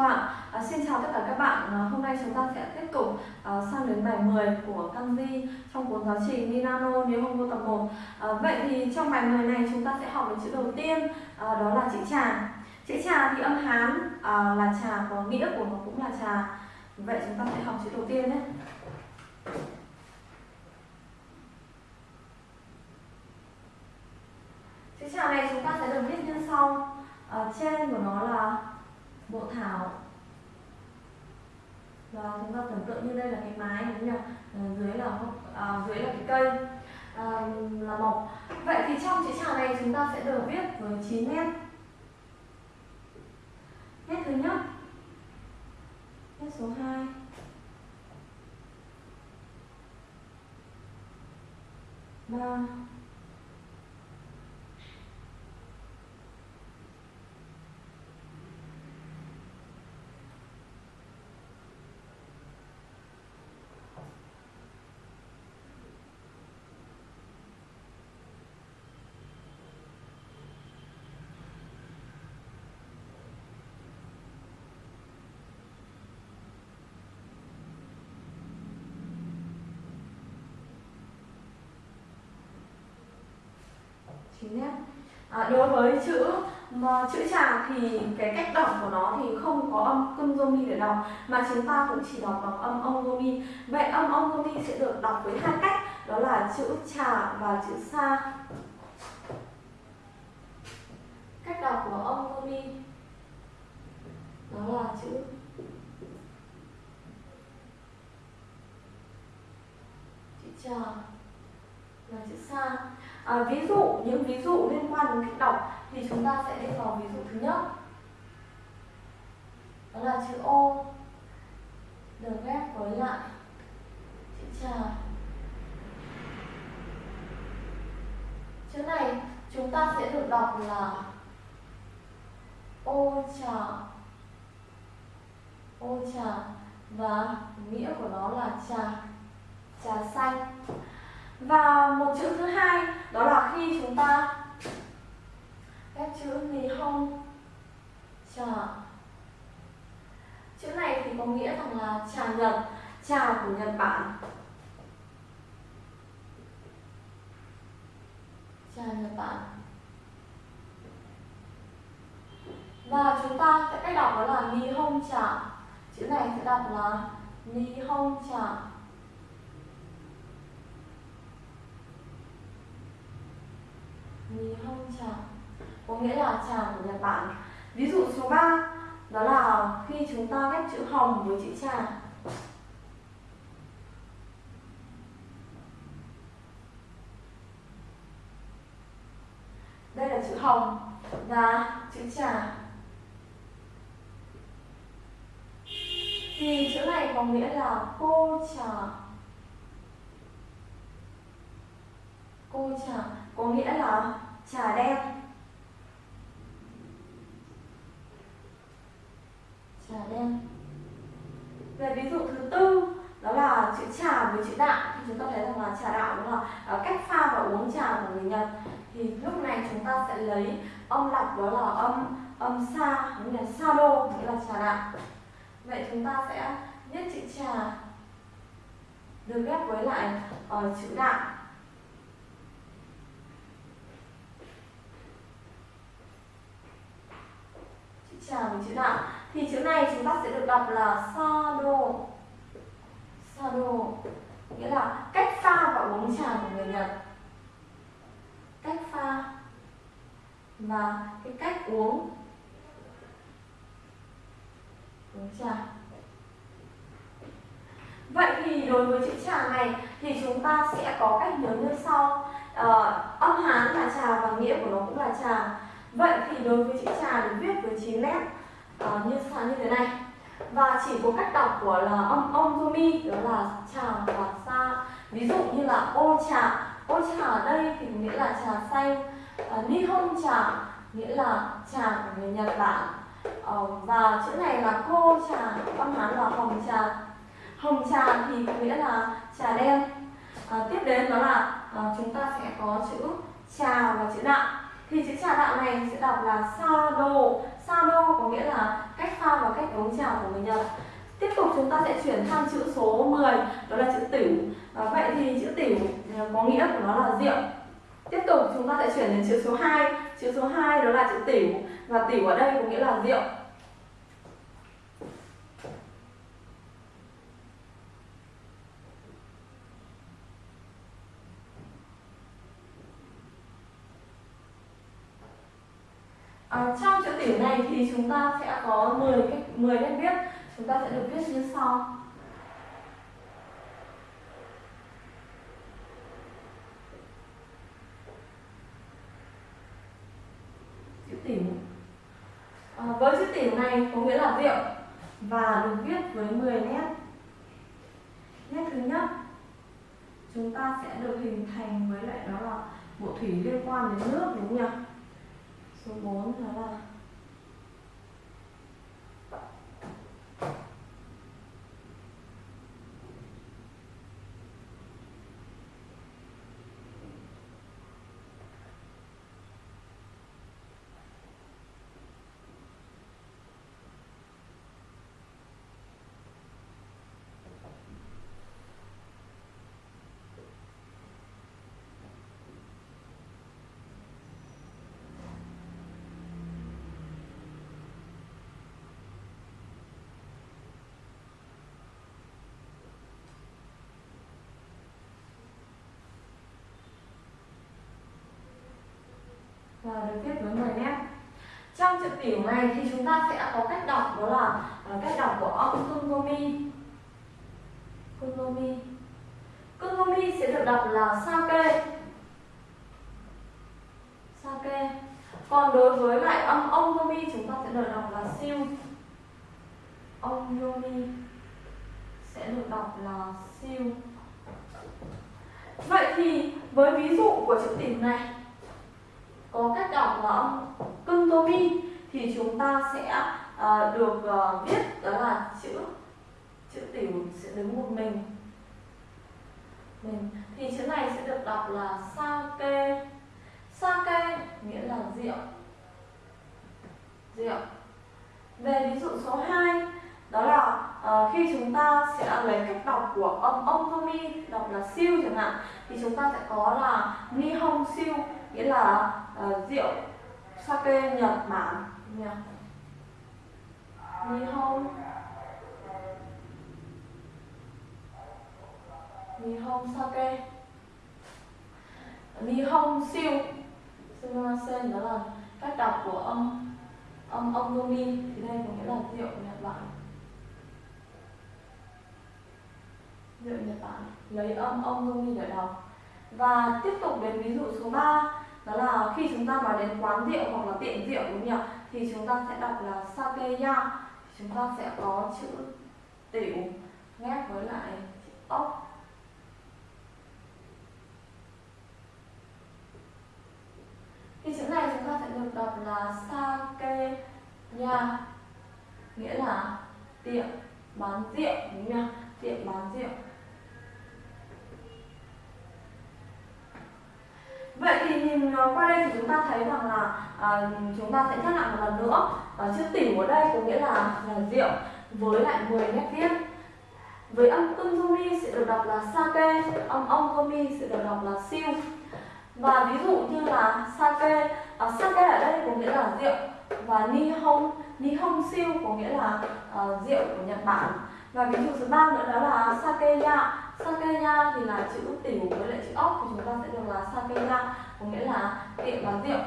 À, à, xin chào tất cả các bạn. À, hôm nay chúng ta sẽ tiếp tục à, sang đến bài 10 của kanji trong cuốn giáo trình Minano vô tập 1. À, vậy thì trong bài 10 này chúng ta sẽ học đến chữ đầu tiên, à, đó là chữ trà. Chữ trà thì âm Hán à, là trà có nghĩa của nó cũng là trà. Vậy chúng ta sẽ học chữ đầu tiên nhé. Chữ này chúng ta sẽ được viết như sau. Ở trên của nó là bộ thảo. Và chúng ta tưởng tượng như đây là cái mái đúng không nhỉ? Ờ, dưới là à, dưới là cái cây à, là mộc. Vậy thì trong chữ trà này chúng ta sẽ được viết với 9 nét. Nét thứ nhất. Nét số 2 ba. Chín à, đối với chữ mà chữ trà thì cái cách đọc của nó thì không có âm cưng để đọc mà chúng ta cũng chỉ đọc bằng âm ông vậy âm ông sẽ được đọc với hai cách đó là chữ trà và chữ sa. Cách đọc của ông đó là chữ chữ trà và chữ sa. À, ví dụ những ví dụ liên quan đến cách đọc thì chúng ta sẽ đi vào ví dụ thứ nhất. Đó là chữ ô được ghép với lại chữ trà chữ này chúng ta sẽ được đọc là ô trà ô trà và nghĩa của nó là trà trà xanh và một chữ thứ hai, đó là khi chúng ta ghép chữ Nihon trà chữ này thì có nghĩa rằng là trà Nhật, trà của Nhật Bản. Trà Nhật Bản. Và chúng ta sẽ cách đọc đó là Nihon trà. Chữ này sẽ đọc là Nihon trà. Nihon trà có nghĩa là trà của Nhật Bản. Ví dụ số 3 đó là khi chúng ta ghép chữ hồng với chữ trà. Đây là chữ hồng và chữ trà. Thì chữ này có nghĩa là cô trà. Cô trà có nghĩa là trà đen. Trà đen. Về ví dụ thứ tư đó là chữ trà với chữ đạo. Thì chúng ta thấy rằng là trà đạo đúng là ờ, cách pha và uống trà của người Nhật. Thì lúc này chúng ta sẽ lấy âm lọc đó là âm âm sa nghĩa là sa đô nghĩa là trà đạo. Vậy chúng ta sẽ viết chữ trà được ghép với lại uh, chữ đạo. Chờ mình chữ nào? Thì chữ này chúng ta sẽ được đọc là sado sado nghĩa là cách pha và uống trà của người Nhật. Cách pha và cái cách uống. Uống trà. Vậy thì đối với chữ trà này thì chúng ta sẽ có cách nhớ như sau. Uh, âm hán là trà và nghĩa của nó cũng là trà. Vậy thì đối với chữ trà được viết với 9 nét uh, như sao như thế này. Và chỉ có cách đọc của là âm ông zomi đó là trà và sa. Ví dụ như là ô trà ô trà ở đây thì nghĩa là trà xanh uh, ờ, nihon trà nghĩa là trà của người nhật bản. Uh, và chữ này là cô trà âm hán là hồng trà hồng trà thì nghĩa là trà đen. Uh, tiếp đến đó là uh, chúng ta sẽ có chữ trà và chữ đạo thì chữ chào đạo này sẽ đọc là sa đô. Sa đô có nghĩa là cách pha và cách uống trà của người Nhật tiếp tục chúng ta sẽ chuyển sang chữ số 10 đó là chữ tửu. Và vậy thì chữ tửu à, có nghĩa của nó là rượu. Tiếp tục chúng ta sẽ chuyển đến chữ số 2 chữ số 2 đó là chữ tửu. Và tửu ở đây có nghĩa là rượu. À, trong chữ tiểu này thì chúng ta sẽ có 10 cách 10 nét viết. Chúng ta sẽ được viết như sau. Chữ tiểu. À, với chữ tiểu này có nghĩa là rượu và được viết với 10 nét. Nét thứ nhất chúng ta sẽ được hình thành với lại đó là bộ thủy liên quan đến nước đúng không nhỉ? Số 4 đó là và được tiếp với 10 nét trong chữ tiểu này thì chúng ta sẽ có cách đọc, đó là ờ, cách đọc của âm kungomi kungomi kungomi sẽ được đọc là sake sake còn đối với lại âm ông yomi chúng ta sẽ được đọc là siêu. Ông yomi sẽ được đọc là siêu. Vậy thì với ví dụ của chữ tiểu này có cách đọc là âm cưng tô mi thì chúng ta sẽ uh, được uh, viết đó là chữ chữ tiểu sẽ đứng một mình. Mình thì chữ này sẽ được đọc là sake. Sake nghĩa là rượu. Rượu. Về ví dụ số 2 đó là uh, khi chúng ta sẽ lấy cách đọc của âm ông tomi đọc là siêu chẳng hạn thì chúng ta sẽ có là nihon siêu nghĩa là uh, rượu sake Nhật Bản Nhật. Nihon Nihon sake Nihon siêu? Sumasen đó là cách đọc của âm âm âm nomi thì đây có nghĩa là rượu Nhật Bản. Rượu Nhật Bản. Lấy âm âm nomi để đọc. Và tiếp tục đến ví dụ số 3 đó là khi chúng ta nói đến quán rượu hoặc là tiệm rượu, đúng không nhỉ? Thì chúng ta sẽ đọc là sakeya. Chúng ta sẽ có chữ tiểu ghép với lại chữ ốc. Thì chữ này chúng ta sẽ được đọc là sakeya, nghĩa là tiệm bán rượu, đúng không nhỉ? Tiệm bán rượu. Vậy thì nhìn ờ, qua đây thì chúng ta thấy rằng là à, chúng ta sẽ nhắc lại một lần nữa. À, chữ tiểu ở đây có nghĩa là, là rượu với lại 10 nét viết với âm kunzumi sẽ được đọc là sake âm ông sẽ được đọc là siêu. Và ví dụ như là sake à, sake ở đây có nghĩa là rượu và nihon nihon siêu có nghĩa là à, rượu của nhật bản. Và ví dụ thứ ba nữa đó là sake ya sakeya thì là chữ tiểu với lại chữ ốc thì chúng ta sẽ được là sakeya có nghĩa là tiệm bán rượu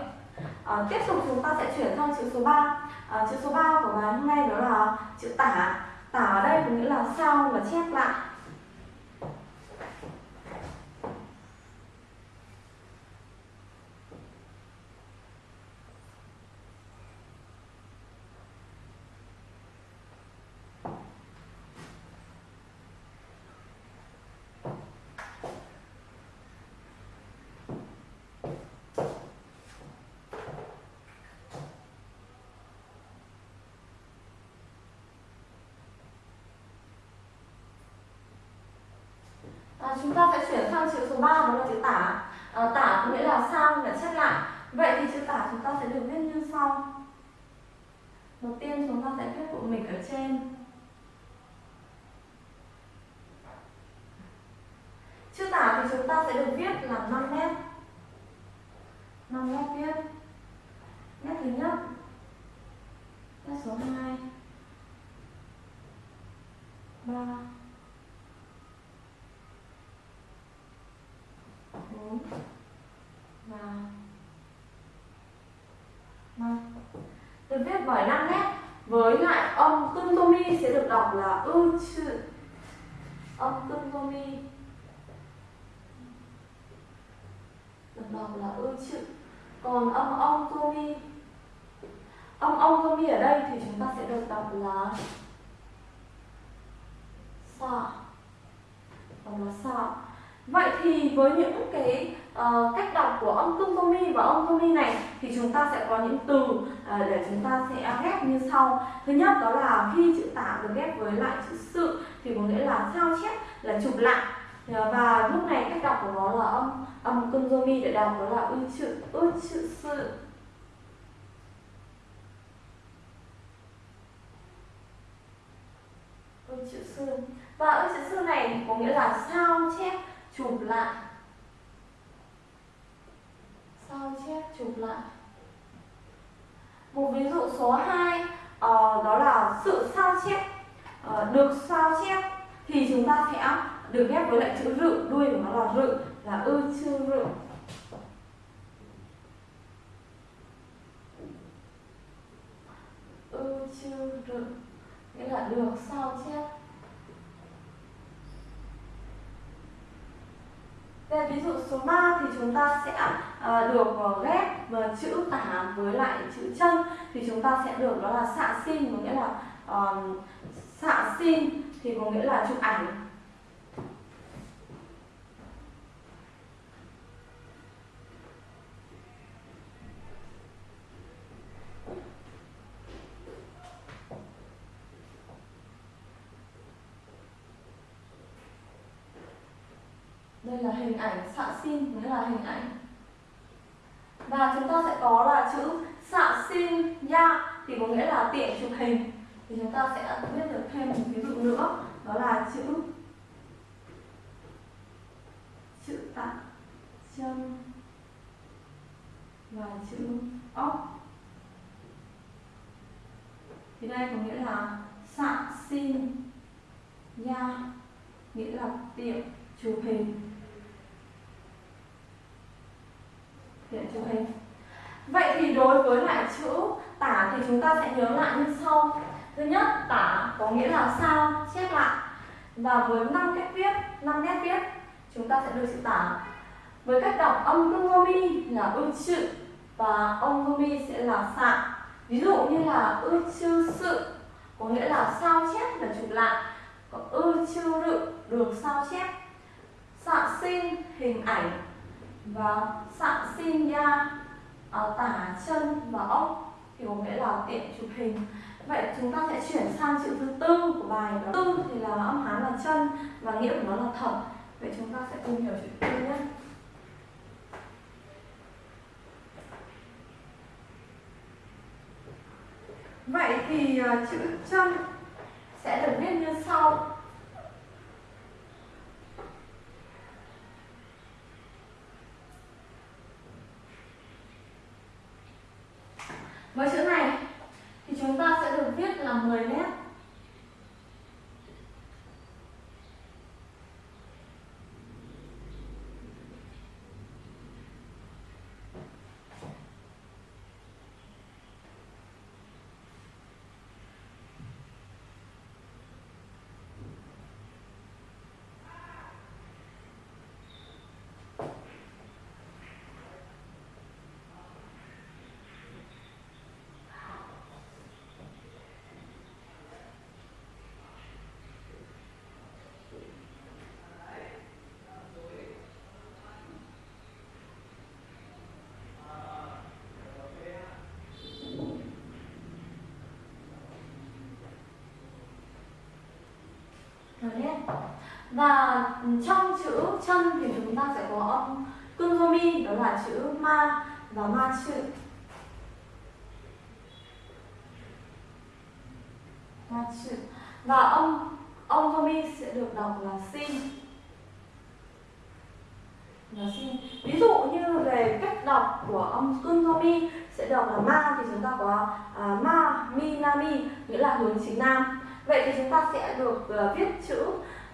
à, tiếp tục chúng ta sẽ chuyển sang chữ số 3 à, chữ số 3 của bài hôm nay đó là chữ tả. Tả ở đây có nghĩa là sao và chép lại. À, chúng ta sẽ chuyển sang chữ số 3 đó là chữ tả. À, tả có nghĩa là sang là chép lại. Vậy thì chữ tả chúng ta sẽ được viết như sau. Đầu tiên chúng ta sẽ viết bộ mịch ở trên. Chữ tả thì chúng ta sẽ được viết là 5 nét. 5 nét viết. Nét thứ nhất. Nét số 2. 3 4 và được viết bởi năm nét. Với lại âm tương tô mi sẽ được đọc là ư chữ âm tương tô mi được đọc là ư chữ còn âm ông tô mi âm ông tô mi ở đây thì chúng ta sẽ được đọc là sa. Đọc là sa vậy thì với những cái uh, cách đọc của âm tương tô mi và âm tô mi này thì chúng ta sẽ có những từ uh, để chúng ta sẽ ghép như sau. Thứ nhất đó là khi chữ tả được ghép với lại chữ sự thì có nghĩa là sao chép là chụp lại. Ờ, và lúc này cách đọc của nó là âm âm tương tô mi để đọc đó là ư chữ ư chữ sự. Ư chữ sư và ư chữ sư này có nghĩa là sao chép chụp lại. Sao chép chụp lại? Một ví dụ số 2 uh, ờ, đó là sự sao chép. Uh, được sao chép thì chúng ta sẽ được ghép với lại chữ rự. Đuôi của nó là rự là ư chư rự. Ư chư rự nghĩa là được sao chép. Về ví dụ số 3 thì chúng ta sẽ à, được ờ, ghép và chữ tả với lại chữ chân. Thì chúng ta sẽ được đó là xạ xin có nghĩa là um, xạ xin thì có nghĩa là chụp ảnh. Đây là hình ảnh xạ xin nghĩa là hình ảnh. Và chúng ta sẽ có là chữ xạ xin ya thì có nghĩa là tiện chụp hình. Thì chúng ta sẽ biết được thêm một ví dụ nữa, đó là chữ chữ tạ chân và chữ ốc. Thì đây có nghĩa là xạ xin ya nghĩa là tiện chụp hình. Chụp hình vậy thì đối với lại chữ tả thì chúng ta sẽ nhớ lại như sau. Thứ nhất, tả có nghĩa là sao? Chép lại. Và với năm cách viết, năm nét viết, chúng ta sẽ được chữ tả. Với cách đọc âm tương mi là ư chữ và âm mi sẽ là xạ. Ví dụ như là ư chư sự, có nghĩa là sao chép là chụp lại. Còn ư chư rự được sao chép. Sạ sinh, hình ảnh và sạng xin ya uh, ờ, tả chân và ốc thì có nghĩa là tiện chụp hình. Vậy chúng ta sẽ chuyển sang chữ thứ tư của bài đó. Tư thì là âm hán là chân và nghĩa của nó là thật vậy chúng ta sẽ cùng hiểu chữ tư nhé. Vậy thì uh, chữ chân sẽ được viết như sau. Và trong chữ chân thì chúng ta sẽ có âm kunzomi đó là chữ ma và ma chữ. Ma chữ. Và âm âm zomi sẽ được đọc là sin là sin ví dụ như về cách đọc của âm kunzomi sẽ đọc là ma thì chúng ta có à, ma mi nami nghĩa là hướng chính nam. Vậy thì chúng ta sẽ được uh, viết chữ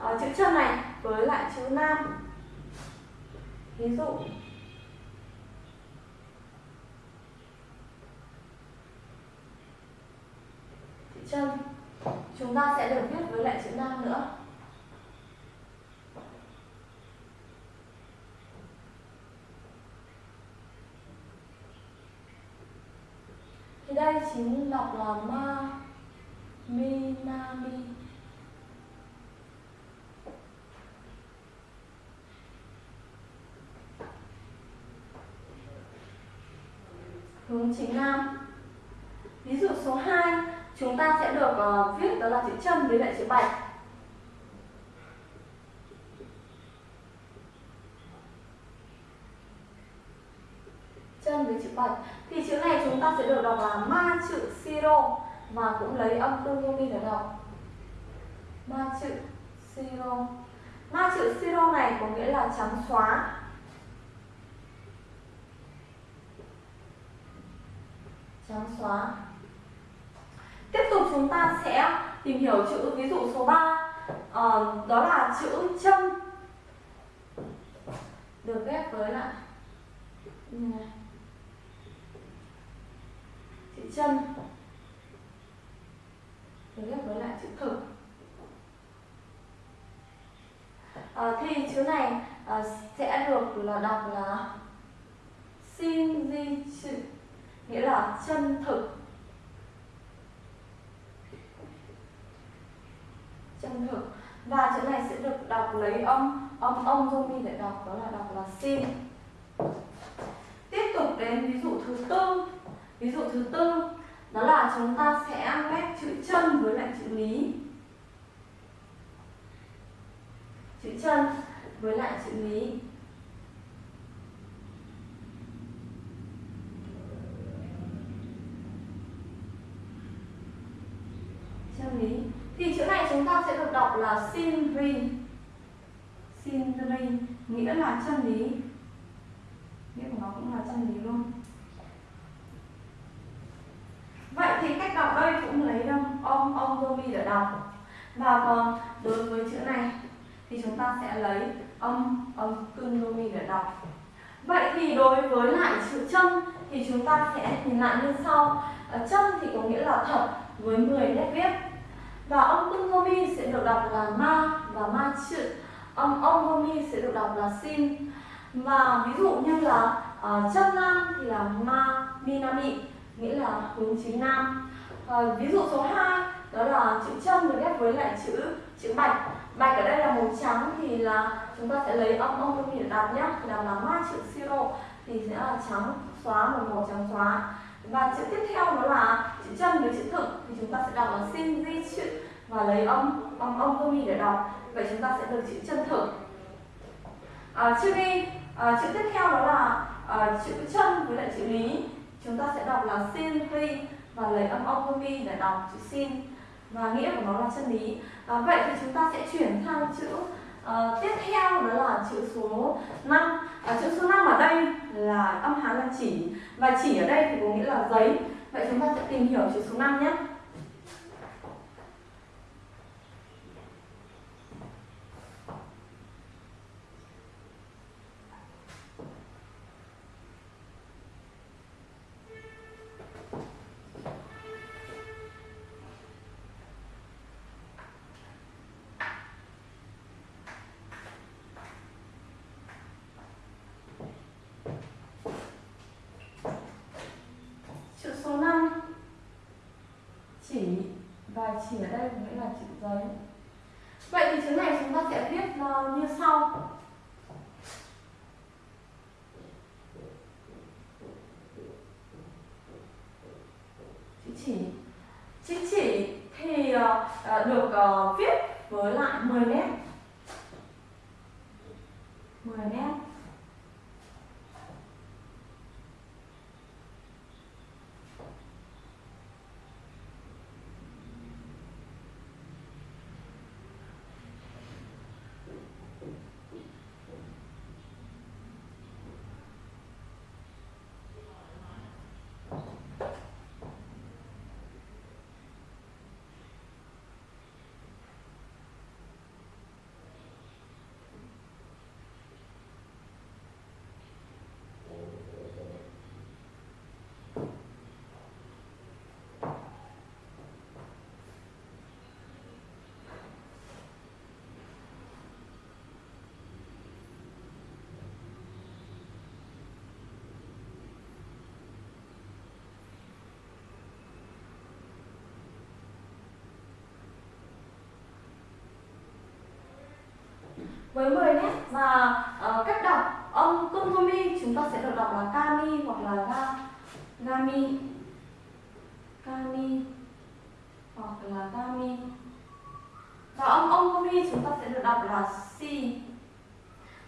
uh, chữ chân này với lại chữ nam. Ví dụ. Chữ chân. Chúng ta sẽ được viết với lại chữ nam nữa. Thì đây chính đọc là ma mi na mi. Hướng chính nam. Ví dụ số 2 chúng ta sẽ được uh, viết đó là chữ chân với lại chữ bạch. Chân với chữ bạch. Thì chữ này chúng ta sẽ được đọc là ma chữ siro và cũng lấy âm tương yomi để đọc. Ma chữ siro. Ma chữ siro này có nghĩa là trắng xóa. Trắng xóa. Tiếp tục chúng ta sẽ tìm hiểu chữ ví dụ số 3 à, ờ, đó là chữ chân được ghép với lại như này. Chữ chân được ghép với lại chữ thực. À, thì chữ này à, sẽ được là đọc là xin di chữ nghĩa là chân thực. Chân thực. Và chữ này sẽ được đọc lấy âm âm âm zomi để đọc, đó là đọc là sin. Tiếp tục đến ví dụ thứ tư. Ví dụ thứ tư, đó là chúng ta sẽ ghép chữ chân với lại chữ lý. Chữ chân với lại chữ lý. Chân lý. Thì chữ này chúng ta sẽ được đọc là sinri sinri nghĩa là chân lý. Nghĩa của nó cũng là chân lý luôn. Vậy thì cách đọc đây cũng lấy âm ông om gomi để đọc. Và còn đối với chữ này thì chúng ta sẽ lấy âm âm kundomi để đọc. Vậy thì đối với lại chữ chân thì chúng ta sẽ nhìn lại như sau. Ờ, chân thì có nghĩa là thật với 10 nét viết và âm kundomi sẽ được đọc là ma và ma chữ. Âm om sẽ được đọc là sin và ví dụ như là à, uh, chân nam thì là ma minami nghĩa là hướng chính nam. À, ví dụ số 2 đó là chữ chân được ghép với lại chữ chữ bạch. Bạch ở đây là màu trắng thì là chúng ta sẽ lấy âm âm để đọc nhé. Thì đọc là ma chữ siro thì sẽ là trắng xóa một màu trắng xóa. Và chữ tiếp theo đó là chân với chữ thực thì chúng ta sẽ đọc là sin di chữ và lấy âm âm âm gomi để đọc vậy chúng ta sẽ được chữ chân thực à, chữ đi à, chữ tiếp theo đó là à, chữ chân với lại chữ lý. Chúng ta sẽ đọc là sin ri và lấy âm âm gomi để đọc chữ sin và nghĩa của nó là chân lý. À, vậy thì chúng ta sẽ chuyển sang chữ à, tiếp theo đó là chữ số 5 à, chữ số 5 ở đây là âm hán là chỉ và chỉ ở đây thì có nghĩa là giấy vậy chúng ta sẽ tìm hiểu chữ số 5 nhé chỉ ở đây nghĩa là chữ giấy vậy thì chữ này chúng ta sẽ viết uh, như sau chữ chỉ chữ chỉ thì uh, được uh, viết với lại 10 nét với 10 nét và uh, cách đọc âm kongomi chúng ta sẽ được đọc là kami hoặc là ga gami kami hoặc là gami và âm ongomi chúng ta sẽ được đọc là si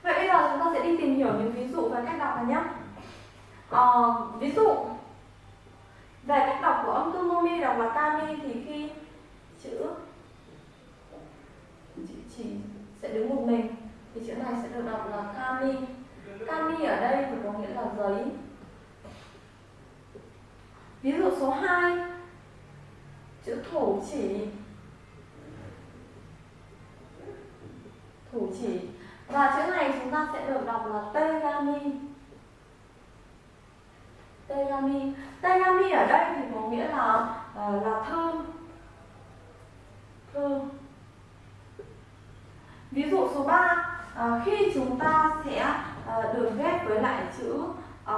vậy bây giờ chúng ta sẽ đi tìm hiểu những ví dụ về cách đọc này nhé uh, ví dụ về cách đọc của âm kongomi đọc là kami thì khi chữ chữ chỉ sẽ đứng một mình thì chữ này sẽ được đọc là kami kami ở đây thì có nghĩa là giấy ví dụ số 2 chữ thủ chỉ. Thủ chỉ. Và chữ này chúng ta sẽ được đọc là tegami. Tegami. Tegami ở đây thì có nghĩa là ờ, là thư thư ví dụ số 3 à, ờ, khi chúng ta sẽ à, được ghép với lại chữ à,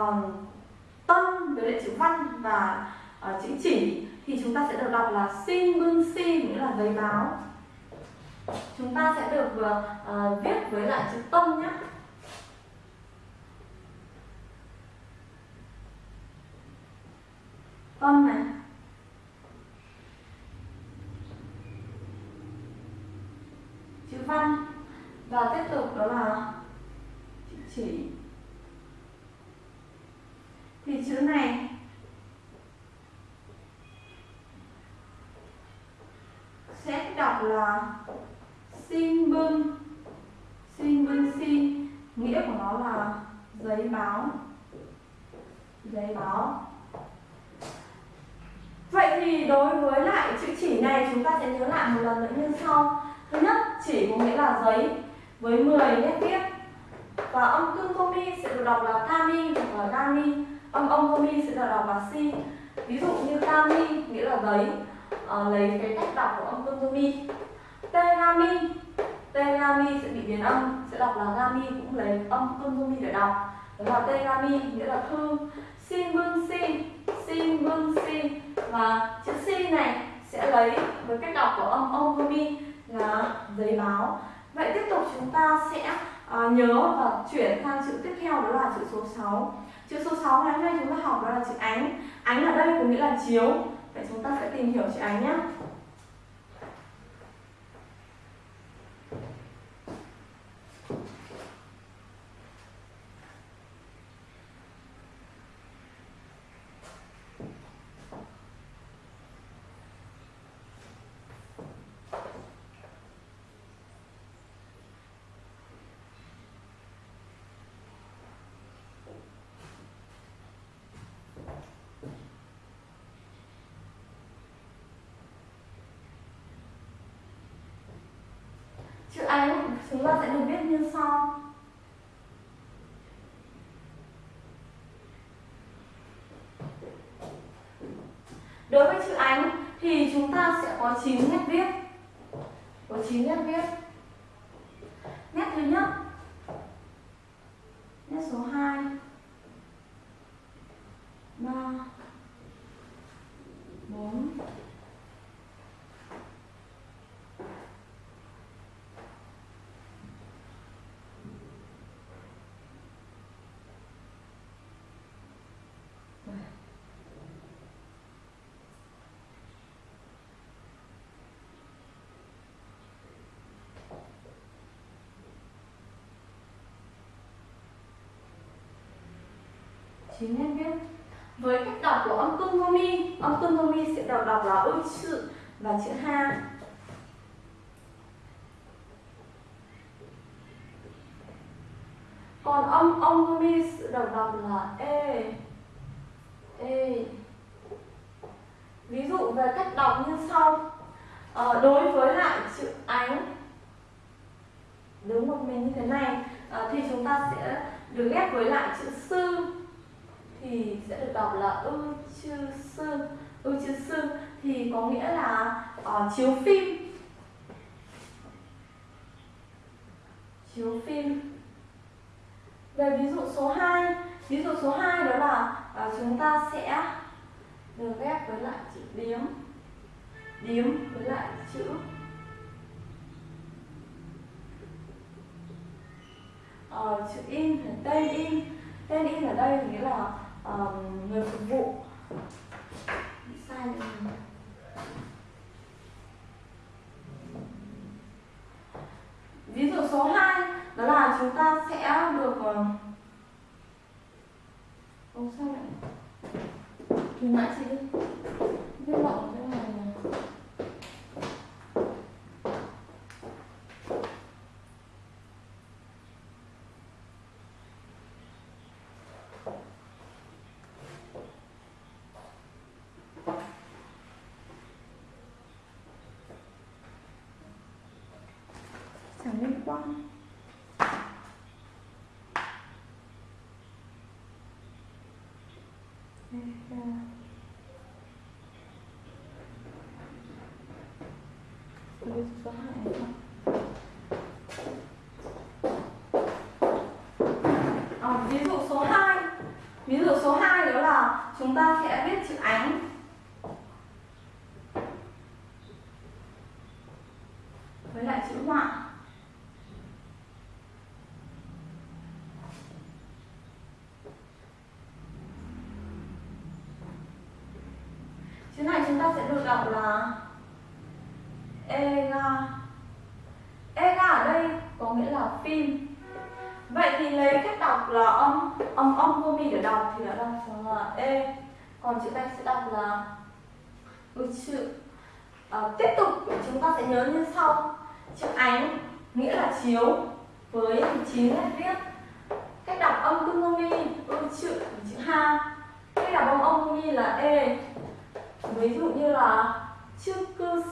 tân với lại chữ văn và à, chữ chỉ thì chúng ta sẽ được đọc là xin bưng xin nghĩa là giấy báo. Chúng ta sẽ được uh, viết với lại chữ tâm nhé. Tâm này. Chữ văn. Và tiếp tục đó là chữ chỉ. Thì chữ này sẽ đọc là xin bưng. Xin bưng xin nghĩa của nó là giấy báo. Giấy báo. Vậy thì đối với lại chữ chỉ này, chúng ta sẽ nhớ lại một lần nữa như sau. Thứ nhất, chỉ có nghĩa là giấy với 10 nét viết và âm cưng komi sẽ được đọc là kami hoặc là gami âm ông komi sẽ được đọc là si. Ví dụ như kami nghĩa là giấy uh, lấy cái cách đọc của âm cưng komi terami tegami sẽ bị biến âm sẽ đọc là gami cũng lấy âm cưng komi để đọc. Đó là terami nghĩa là thư Xin bưng xin, Xin bưng xin, và chữ xin này sẽ lấy với cách đọc của âm ông komi là giấy báo. Vậy tiếp tục chúng ta sẽ uh, nhớ và chuyển sang chữ tiếp theo đó là chữ số 6 chữ số 6 ngày hôm nay chúng ta học đó là chữ ánh. Ánh ở đây có nghĩa là chiếu vậy chúng ta sẽ tìm hiểu chị ánh nhé chữ ánh chúng ta sẽ được viết như sau. Đối với chữ ánh thì chúng ta sẽ có 9 nét viết. Có 9 nét viết. Nét thứ nhất. Nét số 2 3 4 chín nét biết, với cách đọc của âm cưng mi âm cưng sẽ đọc đọc là ôi chữ và chữ ha. Còn âm ông mi sẽ đọc đọc là e ví dụ về cách đọc như sau à, đối với lại chữ ánh đứng một mình như thế này à, thì chúng ta sẽ được ghép với lại chữ sư thì sẽ được đọc là ư chư sư ư chư sư thì có nghĩa là uh, chiếu phim chiếu phim về ví dụ số 2 ví dụ số 2 đó là uh, chúng ta sẽ được ghép với lại chữ điếm điếm với lại chữ. Uh, chữ in tên in. Tên in ở đây nghĩa là uh, người phục vụ. Sai rồi. Ví dụ số 2 đó là chúng ta sẽ được uh, Ồ sao lại? Thì mãi chị đi. Viết lộn cái này chẳng liên quan Ờ, ví dụ số 2 à, ví dụ số 2 ví dụ số 2 đó là chúng ta sẽ viết chữ ánh với lại chữ họa chữ này chúng ta sẽ được đọc là ega. Ega ở đây có nghĩa là phim. Vậy thì lấy cách đọc là âm âm âm vô mi để đọc thì đã đọc là e còn chữ này sẽ đọc là ừ, chữ à, tiếp tục chúng ta sẽ nhớ như sau. Chữ ánh nghĩa là chiếu với chín nét viết. Cách đọc âm cung vô mi ừ, chữ chữ ha. Cách đọc âm âm vô mi là e ví dụ như là chữ cư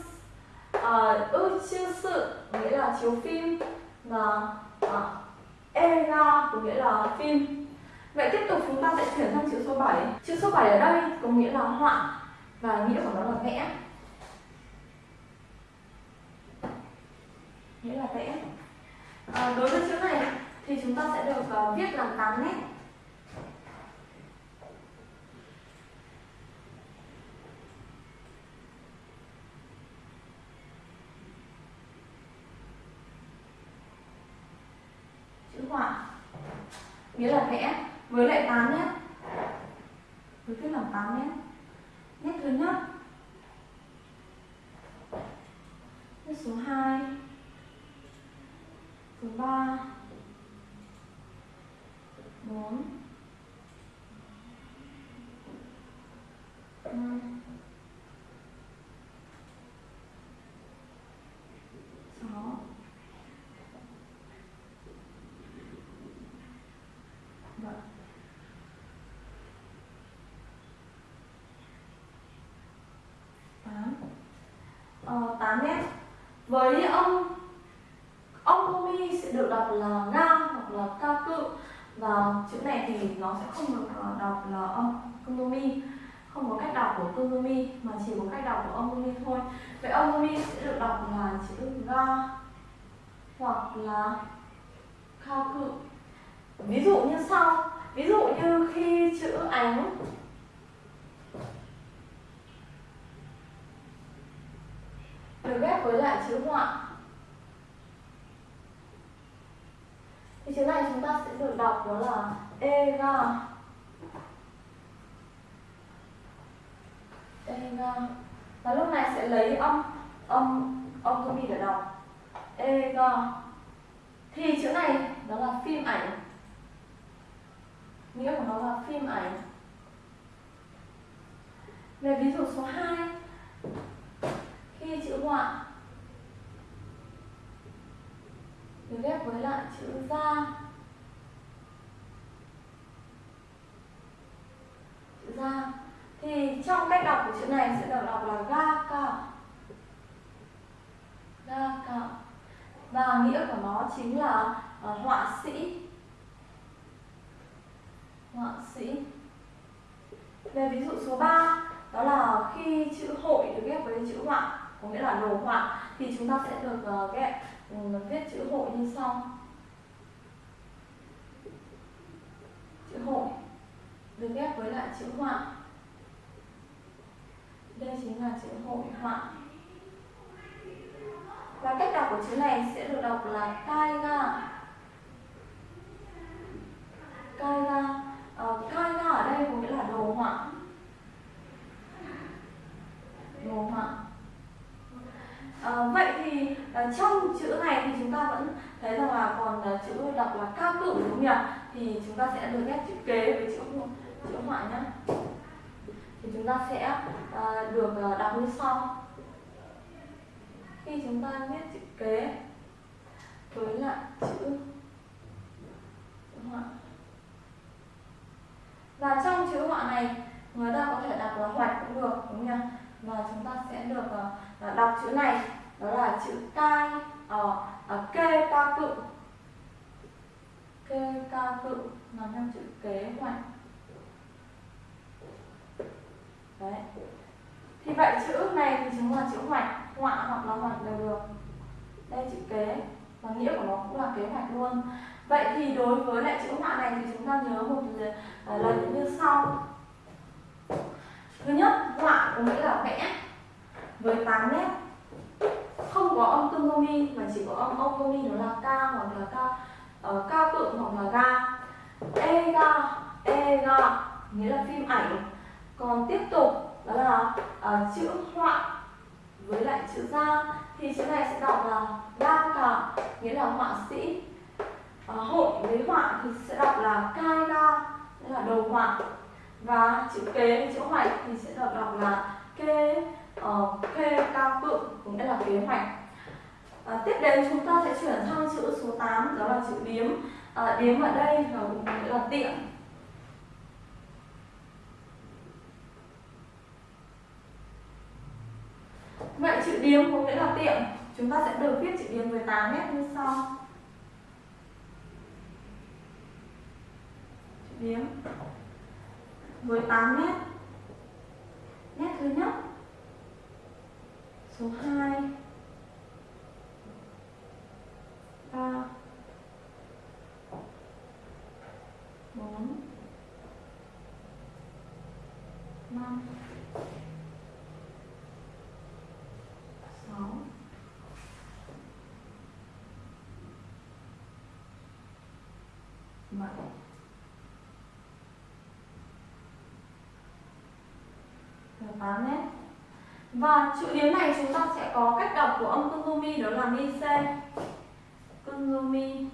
uh, ư chữ sự nghĩa là chiếu phim và uh, era có nghĩa là phim. Vậy tiếp tục chúng ta sẽ chuyển sang chữ số 7 chữ số 7 ở đây có nghĩa là họa và nghĩa của nó là vẽ. Nghĩa là vẽ. À, đối với chữ này thì chúng ta sẽ được uh, viết làm 8 nét họa nghĩa là vẽ với lại 8 nét với viết làm 8 nét nét thứ nhất nét số 2 số 3 4 5 6 Vâng. tám ờ, 8 nét với âm âm komi sẽ được đọc là ga hoặc là ca cự. Và chữ này thì nó sẽ không được ờ, đọc là âm komi không có cách đọc của komi mà chỉ có cách đọc của âm komi thôi. Vậy âm komi sẽ được đọc là chữ ga hoặc là ca cự. Ví dụ như sau. Ví dụ như khi chữ ánh được ghép với lại chữ họa thì chữ này chúng ta sẽ được đọc đó là ega ega và lúc này sẽ lấy âm âm âm tôi để đọc. Ega thì chữ này đó là phim ảnh. Nghĩa của nó là phim ảnh. Về ví dụ số 2 không ạ? được ghép với lại chữ ra. Chữ ra. Thì trong cách đọc của chữ này sẽ được đọc là ga ca ga ca và nghĩa của nó chính là uh, họa sĩ. Họa sĩ. Về ví dụ số 3 đó là khi chữ hội được ghép với chữ họa có nghĩa là đồ họa thì chúng ta sẽ được uh, uh, viết chữ hội như sau. Chữ hội được ghép với lại chữ họa. Đây chính là chữ hội họa. Và cách đọc của chữ này sẽ được đọc là taiga taiga uh, ờ, taiga ở đây có nghĩa là đồ họa. Đồ họa. Ờ, vậy thì ờ, trong chữ này thì chúng ta vẫn thấy rằng là còn à, chữ đọc là cao cự đúng không nhỉ? Thì chúng ta sẽ được ghép chữ kế với chữ chữ ngoại nhá. thì chúng ta sẽ à, được à, đọc như sau. Khi chúng ta viết chữ kế với lại chữ họa và trong chữ họa này người ta có thể đọc là hoạch cũng được đúng không và chúng ta sẽ được uh, đọc chữ này đó là chữ cai ở ờ, à, ờ, kê ca cự. Kê ca cự nó năm chữ kế hoạch. Đấy. Thì vậy chữ này thì chúng là chữ hoạch họa hoặc là hoạch đều được. Đây chữ kế. Và nghĩa của nó cũng là kế hoạch luôn. Vậy thì đối với lại chữ họa này thì chúng ta nhớ một ờ, lần như sau. Thứ nhất họa có nghĩa là vẽ với 8 nét. Không có âm tương hô mi mà chỉ có âm ông hô mi đó là ca hoặc là ca uh, ca tự hoặc là ga e ga e ga nghĩa là phim ảnh. Còn tiếp tục đó là uh, chữ họa với lại chữ ra thì chữ này sẽ đọc là ga cả nghĩa là họa sĩ. Uh, hội với họa thì sẽ đọc là cai ga nghĩa là đầu họa. Và chữ kế chữ hoạch thì sẽ được đọc là kê Ờ, uh, kê cao cự cũng nghĩa là kế hoạch. À, tiếp đến chúng ta sẽ chuyển sang chữ số 8 đó là chữ điếm. À, điếm ở đây là cũng nghĩa là tiệm vậy chữ điếm có nghĩa là tiệm chúng ta sẽ được viết chữ điếm 18 nét như sau. Chữ điếm với 8 nét. Nét thứ nhất số 2 3 4 5 6 7 8 nét Vâng, và chữ điếm này chúng ta sẽ có cách đọc của âm kunumi đó là mi c kunumi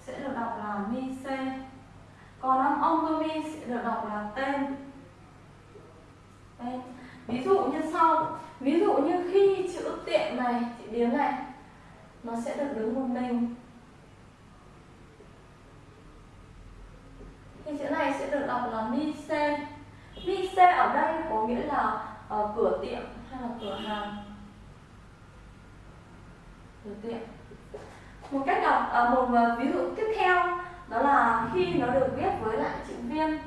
sẽ được đọc là mi c còn âm ongumi sẽ được đọc là tên tên ví dụ như sau. Ví dụ như khi chữ tiện này chữ điếm này, nó sẽ được đứng một mình. Thì chữ này sẽ được đọc là mi se mi se ở đây có nghĩa là uh, cửa tiệm hay là cửa hàng? Cửa tiệm. Một cách đọc uh, à, một uh, ví dụ tiếp theo đó là khi nó được viết với lại chữ viên.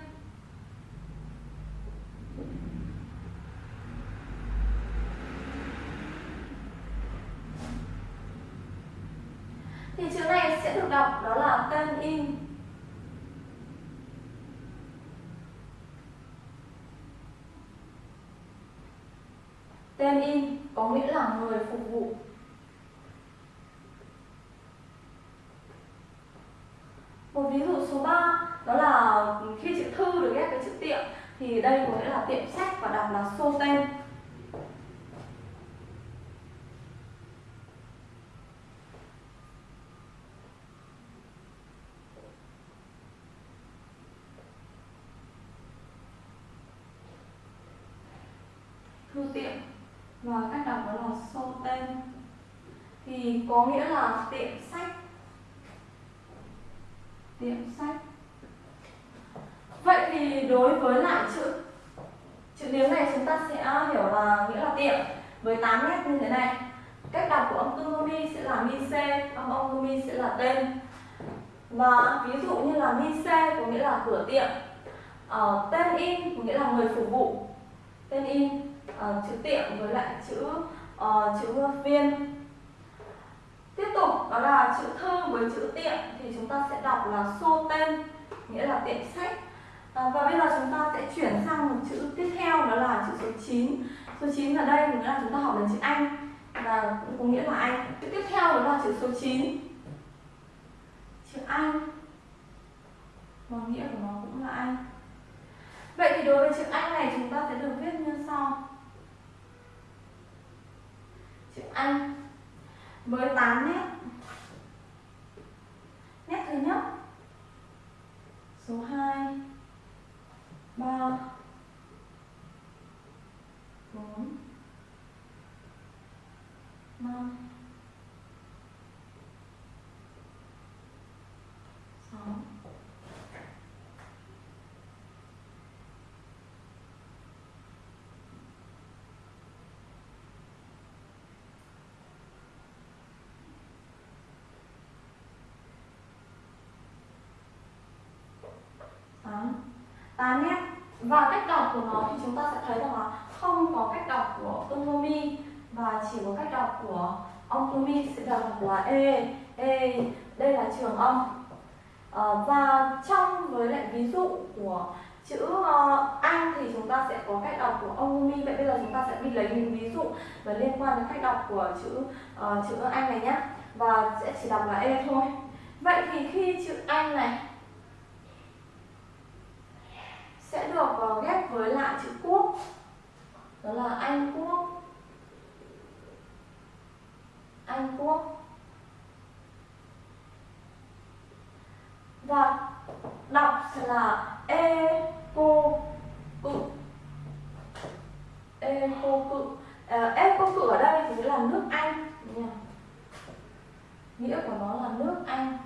Thì chữ này sẽ được đọc đó là tên in. Tên in có nghĩa là người phục vụ. Một ví dụ số 3 đó là khi chữ thư được ghép với chữ tiệm, thì đây có nghĩa là tiệm sách và đọc là xô tên. thư tiệm và cách đọc đó là sô tên thì có nghĩa là tiệm sách. Tiệm sách. Vậy thì đối với lại chữ chữ nếu này chúng ta sẽ hiểu là nghĩa là tiệm với 8 nét như thế này. Cách đọc của âm tư mi sẽ là mi c âm ông mi sẽ là tên. Và ví dụ như là mi c có nghĩa là cửa tiệm. Uh, tên in có nghĩa là người phục vụ. Tên in uh, chữ tiệm với lại chữ uh, chữ viên đó là chữ thư với chữ tiệm thì chúng ta sẽ đọc là xô tên nghĩa là tiệm sách. À, và bây giờ chúng ta sẽ chuyển sang một chữ tiếp theo đó là chữ số 9 số 9 ở đây nghĩa là chúng ta học đến chữ Anh và cũng có nghĩa là Anh. Chữ tiếp theo đó là chữ số 9 chữ Anh. Và nghĩa của nó cũng là Anh. Vậy thì đối với chữ Anh này chúng ta sẽ được viết như sau. Chữ Anh. Với 8 nét nét thứ nhất. Số 2 3 4 5 6 8 8 nét và cách đọc của nó thì chúng ta sẽ thấy rằng là không có cách đọc của Tomomi và chỉ có cách đọc của ông Tomi sẽ đọc là E, E, đây là trường âm. À, và trong với lại ví dụ của chữ uh, Anh thì chúng ta sẽ có cách đọc của ông Tomi vậy bây giờ chúng ta sẽ đi lấy những ví dụ và liên quan đến cách đọc của chữ uh, chữ Anh này nhé. Và sẽ chỉ đọc là E thôi. Vậy thì khi chữ Anh này sẽ được ờ, ghép với lại chữ quốc. Đó là Anh quốc. Anh quốc. Và đọc sẽ là e cô cự. E cô cự. À, e cô cự ở đây thì là nước Anh. Nghĩa của nó là nước Anh.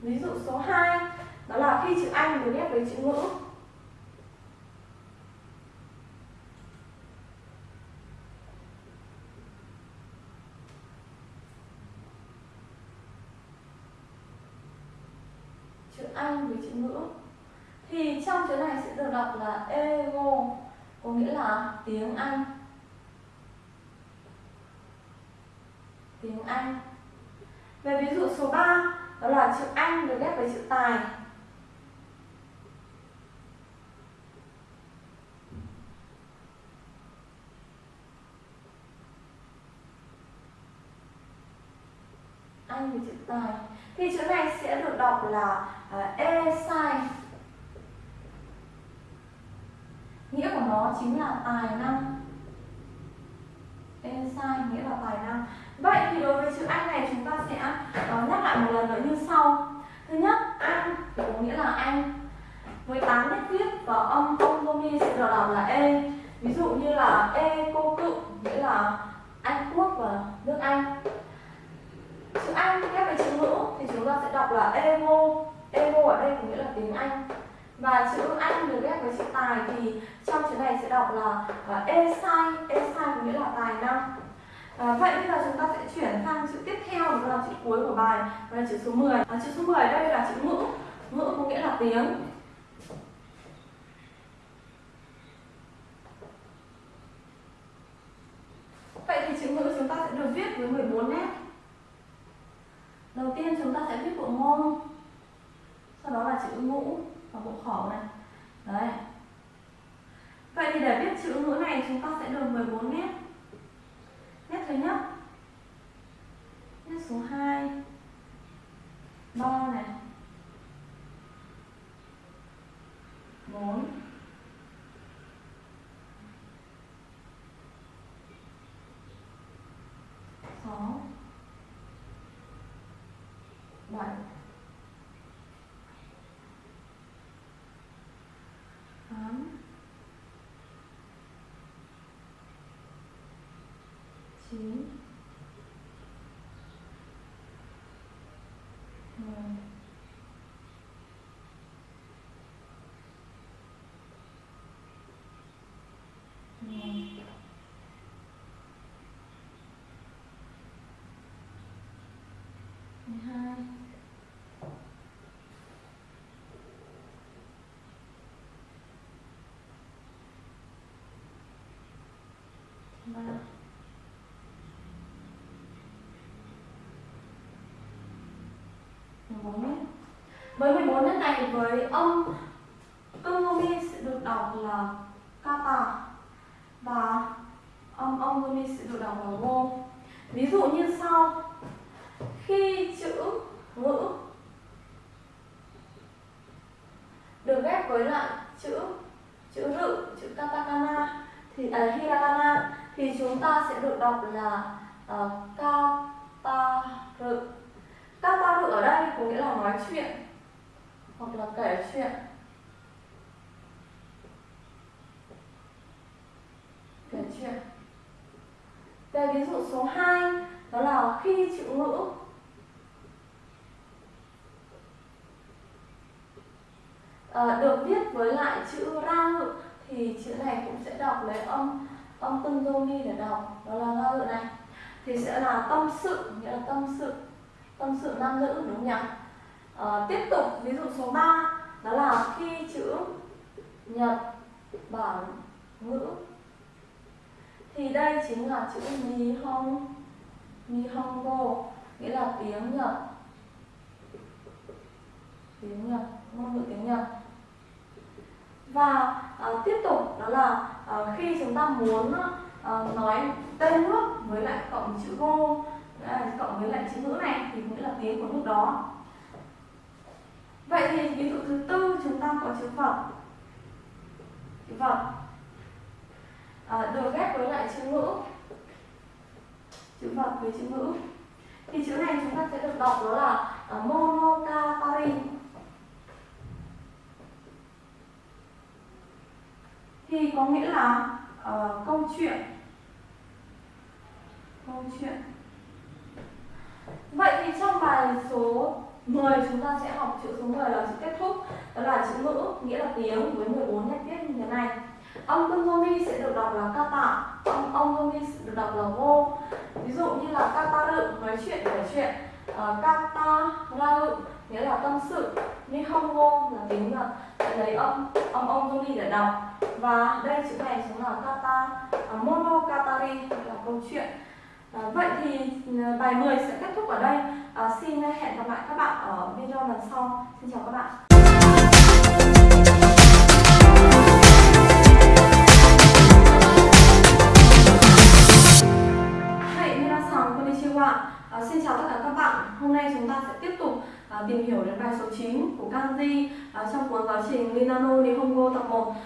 Ví dụ số 2 đó là khi chữ Anh được ghép với chữ ngữ. Chữ Anh với chữ ngữ. Thì trong chữ này sẽ được đọc là ego có nghĩa là tiếng Anh. Tiếng Anh. Về ví dụ số 3 đó là chữ Anh được ghép với chữ tài. Ờ, thì chữ này sẽ được đọc là uh, e sai nghĩa của nó chính là tài năng. E sai nghĩa là tài năng. Vậy thì đối với chữ anh này chúng ta sẽ uh, nhắc lại một lần nữa như sau. Thứ nhất anh có nghĩa là anh. Với tám nét viết và âm ông sẽ được đọc là e. Ví dụ như là e cô cự nghĩa là anh quốc và nước anh chữ Anh ghép với chữ ngữ thì chúng ta sẽ đọc là emo. Emo ở đây có nghĩa là tiếng Anh. Và chữ Anh được ghép với chữ tài thì trong chữ này sẽ đọc là à, esai. Esai có nghĩa là tài năng. À, vậy bây giờ chúng ta sẽ chuyển sang chữ tiếp theo đó là chữ cuối của bài đó là chữ số 10 à, chữ số 10 đây là chữ ngữ. Ngữ có nghĩa là tiếng. Vậy thì chữ ngữ chúng ta sẽ được viết với 14 nét đầu tiên chúng ta sẽ viết bộ môn. Sau đó là chữ ngũ và bộ khẩu này. Đấy. Vậy thì để viết chữ ngữ này, chúng ta sẽ được 14 nét nét thứ nhất nét số 2 3 này. 4 6 7 8 9 10 11 12 ba bốn nét với 14 nét này với âm Tomomi sẽ được đọc là kata và âm âm Tomomi sẽ được đọc là go ví dụ như sau. Khi chữ ngữ được ghép với lại chữ chữ rự chữ katakana thì à, hiragana thì chúng ta sẽ được đọc là uh, kata dự ở đây có nghĩa là nói chuyện hoặc là kể chuyện. Kể chuyện. Về ví dụ số 2 đó là khi chữ ngữ. À, được viết với lại chữ ra ngữ thì chữ này cũng sẽ đọc lấy âm âm tương dô ni để đọc. Đó là ra ngữ này. Thì sẽ là tâm sự nghĩa là tâm sự. Tâm sự nam nữ đúng không nhỉ? À, tiếp tục ví dụ số 3 đó là khi chữ nhật bản ngữ. Thì đây chính là chữ ni Hong ni Hong Go nghĩa là tiếng Nhật. Tiếng Nhật ngôn ngữ tiếng Nhật. Và à, tiếp tục đó là à, khi chúng ta muốn à, nói tên nước với lại cộng chữ go à, cộng với lại chữ ngữ này thì nghĩa là tiếng của nước đó vậy thì ví dụ thứ tư chúng ta có chữ vật chữ vật à, được ghép với lại chữ ngữ. Chữ vật với chữ ngữ. Thì chữ này chúng ta sẽ được đọc đó là à, uh, monogatari thì có nghĩa là uh, câu chuyện. Câu chuyện. Vậy thì trong bài số 10 chúng ta sẽ học chữ số 10 là chữ kết thúc đó là chữ ngữ nghĩa là tiếng với 14 nét viết như thế này Âm tương sẽ được đọc là kata, âm ông gomi sẽ được đọc là vô. Ví dụ như là kataru nói chuyện kể chuyện, ờ, uh, kata rau nghĩa là tâm sự, nihongo là tiếng Nhật sẽ lấy âm âm ông gomi để đọc. Và đây chữ này chính là kata uh, à, monogatari là câu chuyện. À, vậy thì ừ, bài 10 sẽ kết thúc ở đây. À, xin hẹn gặp lại các bạn ở video lần sau. Xin chào các bạn. À, xin chào tất cả các bạn. Hôm nay chúng ta sẽ tiếp tục à, tìm hiểu đến bài số 9 của kanji à, trong cuốn giáo trình Minano Nihongo tập 1.